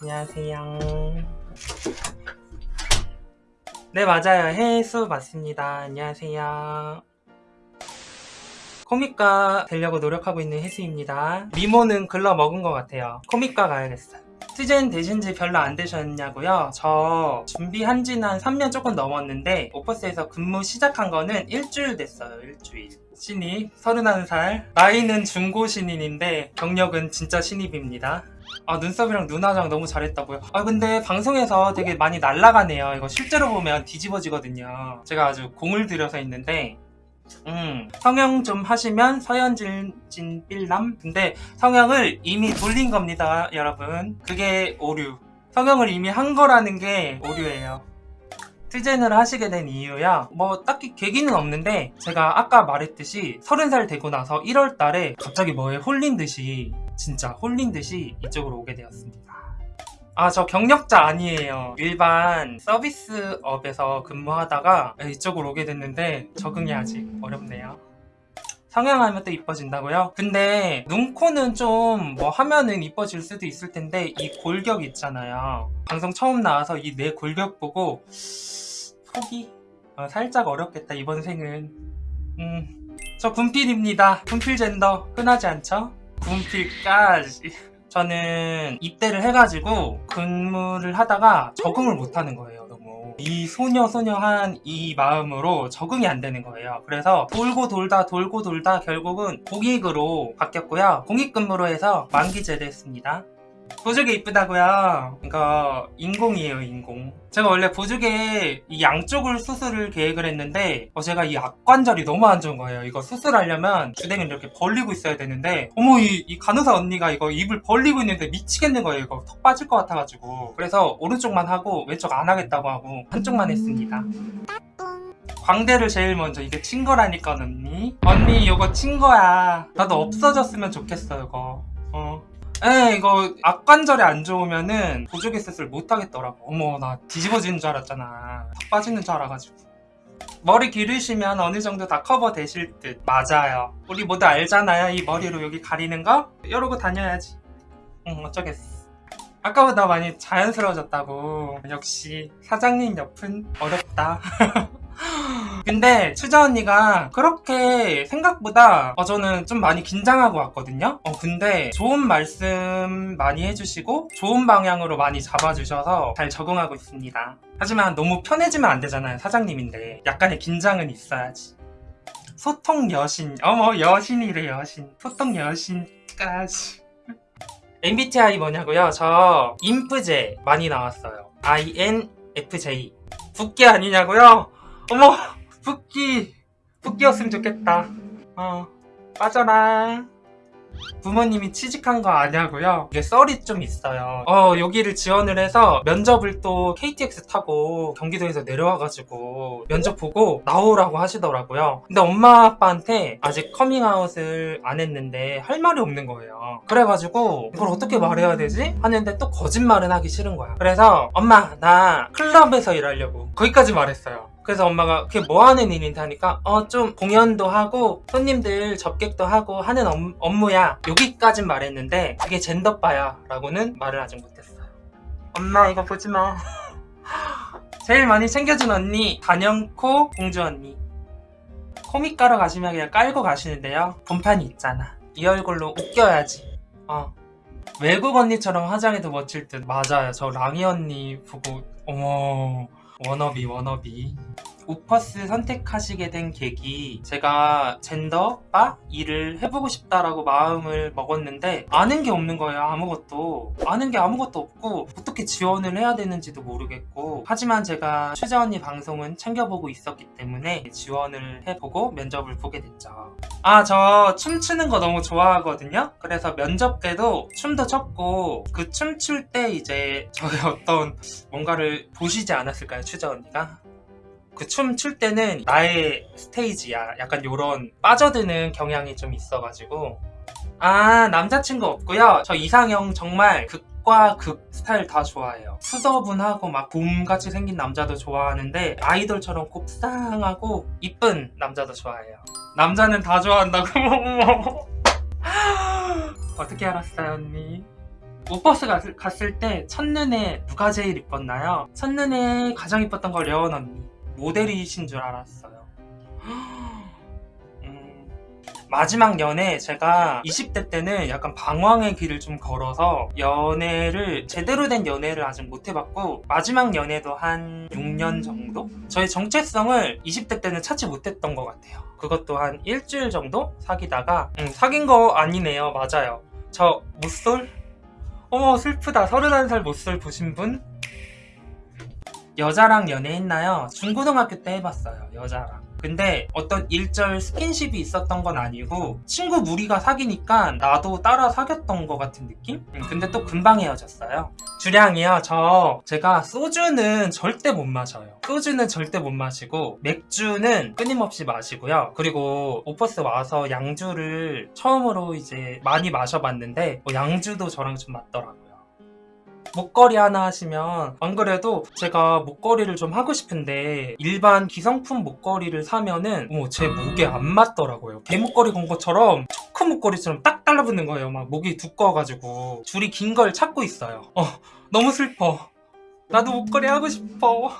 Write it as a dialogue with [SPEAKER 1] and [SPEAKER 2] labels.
[SPEAKER 1] 안녕하세요. 네, 맞아요. 해수 맞습니다. 안녕하세요. 코믹과 되려고 노력하고 있는 해수입니다. 미모는 글러 먹은 것 같아요. 코믹과 가야겠어요. 시즌 되신 지 별로 안 되셨냐고요? 저 준비한 지는 한 3년 조금 넘었는데 오퍼스에서 근무 시작한 거는 일주일 됐어요. 일주일. 신입 31살 나이는 중고 신인인데 경력은 진짜 신입입니다. 아 눈썹이랑 눈 화장 너무 잘했다고요? 아 근데 방송에서 되게 많이 날라가네요. 이거 실제로 보면 뒤집어지거든요. 제가 아주 공을 들여서 있는데 음, 성형 좀 하시면 서현진 진 빌남 근데 성형을 이미 돌린 겁니다 여러분 그게 오류 성형을 이미 한 거라는 게 오류예요 트젠을 하시게 된 이유야 뭐 딱히 계기는 없는데 제가 아까 말했듯이 30살 되고 나서 1월 달에 갑자기 뭐에 홀린 듯이 진짜 홀린 듯이 이쪽으로 오게 되었습니다. 아 저 경력자 아니에요. 일반 서비스업에서 근무하다가 이쪽으로 오게 됐는데 적응이 아직 어렵네요. 성형하면 또 이뻐진다고요? 근데 눈, 코는 좀 뭐 하면은 이뻐질 수도 있을 텐데 이 골격 있잖아요. 방송 처음 나와서 이 내 골격 보고 속이 어, 살짝 어렵겠다 이번 생은. 음저 군필입니다. 군필 젠더 흔하지 않죠? 군필까지. 저는 입대를 해가지고 근무를 하다가 적응을 못하는 거예요 너무. 이 소녀 소녀한 이 마음으로 적응이 안 되는 거예요. 그래서 돌고 돌다 돌고 돌다 결국은 공익으로 바뀌었고요. 공익 근무로 해서 만기 제대했습니다 보조개 이쁘다고요? 이거 인공이에요 인공. 제가 원래 보조개 이 양쪽을 수술을 계획을 했는데 어, 제가 이 악관절이 너무 안 좋은 거예요. 이거 수술하려면 주댕이를 이렇게 벌리고 있어야 되는데 어머 이, 이 간호사 언니가 이거 입을 벌리고 있는데 미치겠는 거예요. 이거 턱 빠질 것 같아가지고. 그래서 오른쪽만 하고 왼쪽 안 하겠다고 하고 한쪽만 했습니다. 광대를 제일 먼저. 이게 친 거라니까 언니. 언니 이거 친 거야. 나도 없어졌으면 좋겠어 이거. 어. 에 이거 악관절이 안 좋으면은 보조개 수술 못 하겠더라고. 어머 나 뒤집어지는 줄 알았잖아. 다 빠지는 줄 알아가지고. 머리 기르시면 어느 정도 다 커버 되실 듯. 맞아요. 우리 모두 알잖아요 이 머리로 여기 가리는 거? 이러고 다녀야지. 응 어쩌겠어. 아까보다 많이 자연스러워졌다고. 역시 사장님 옆은 어렵다 근데 추자 언니가 그렇게 생각보다 어, 저는 좀 많이 긴장하고 왔거든요? 어, 근데 좋은 말씀 많이 해주시고 좋은 방향으로 많이 잡아주셔서 잘 적응하고 있습니다. 하지만 너무 편해지면 안 되잖아요 사장님인데. 약간의 긴장은 있어야지. 소통 여신 어머 여신이래 여신. 소통 여신까지. MBTI 뭐냐고요? 저 인프제 많이 나왔어요. INFJ 붓기 아니냐고요? 어머 붓기 붓기였으면 좋겠다. 어 빠져라. 부모님이 취직한 거 아냐고요? 이게 썰이 좀 있어요. 어 여기를 지원을 해서 면접을 또 KTX 타고 경기도에서 내려와가지고 면접 보고 나오라고 하시더라고요. 근데 엄마 아빠한테 아직 커밍아웃을 안 했는데 할 말이 없는 거예요. 그래가지고 이걸 어떻게 말해야 되지? 하는데 또 거짓말은 하기 싫은 거야. 그래서 엄마 나 클럽에서 일하려고 거기까지 말했어요 그래서 엄마가 그게 뭐 하는 일인데 하니까 어 좀 공연도 하고 손님들 접객도 하고 하는 업, 업무야. 여기까진 말했는데 그게 젠더바야 라고는 말을 아직 못했어요. 엄마 이거 보지마. 제일 많이 챙겨준 언니 단연코 공주 언니. 코믹 가러 가시면 그냥 깔고 가시는데요. 본판이 있잖아. 이 얼굴로 웃겨야지. 어. 외국 언니처럼 화장해도 멋질 듯. 맞아요. 저 랑이 언니 보고 어머 wannabe wannabe 우퍼스 선택하시게 된 계기 제가 젠더, 바, 일을 해보고 싶다라고 마음을 먹었는데 아는 게 없는 거예요 아무것도. 아는 게 아무것도 없고 어떻게 지원을 해야 되는지도 모르겠고. 하지만 제가 최자 언니 방송은 챙겨보고 있었기 때문에 지원을 해보고 면접을 보게 됐죠. 아 저 춤추는 거 너무 좋아하거든요. 그래서 면접 때도 춤도 췄고 그 춤출 때 이제 저의 어떤 뭔가를 보시지 않았을까요 최자 언니가 그 춤 출 때는 나의 스테이지야. 약간 요런 빠져드는 경향이 좀 있어가지고. 아 남자친구 없고요. 저 이상형 정말 극과 극 스타일 다 좋아해요. 수더분하고 막 곰같이 생긴 남자도 좋아하는데 아이돌처럼 곱상하고 이쁜 남자도 좋아해요. 남자는 다 좋아한다고? 어떻게 알았어요 언니? 오버스 갔- 갔을 때 첫눈에 누가 제일 이뻤나요? 첫눈에 가장 이뻤던 거 려원 언니 모델이신 줄 알았어요 음, 마지막 연애 제가 20대 때는 약간 방황의 길을 좀 걸어서 연애를 제대로 된 연애를 아직 못 해봤고 마지막 연애도 한 6년 정도? 저의 정체성을 20대 때는 찾지 못했던 것 같아요 그것도 한 일주일 정도 사귀다가 음, 사귄 거 아니네요 맞아요 저 못쏠? 어머 슬프다 31살 못쏠 보신 분? 여자랑 연애했나요? 중고등학교 때 해봤어요 여자랑. 근데 어떤 일절 스킨십이 있었던 건 아니고 친구 무리가 사귀니까 나도 따라 사귀었던 것 같은 느낌? 음, 근데 또 금방 헤어졌어요. 주량이요 저. 제가 소주는 절대 못 마셔요. 소주는 절대 못 마시고 맥주는 끊임없이 마시고요. 그리고 오퍼스 와서 양주를 처음으로 이제 많이 마셔봤는데 뭐 양주도 저랑 좀 맞더라고요 목걸이 하나 하시면 안 그래도 제가 목걸이를 좀 하고 싶은데 일반 기성품 목걸이를 사면은 어머 제 목에 안 맞더라고요. 대목걸이 건 것처럼 초크 목걸이처럼 딱 달라붙는 거예요. 막 목이 두꺼워가지고 줄이 긴 걸 찾고 있어요. 어 너무 슬퍼. 나도 목걸이 하고 싶어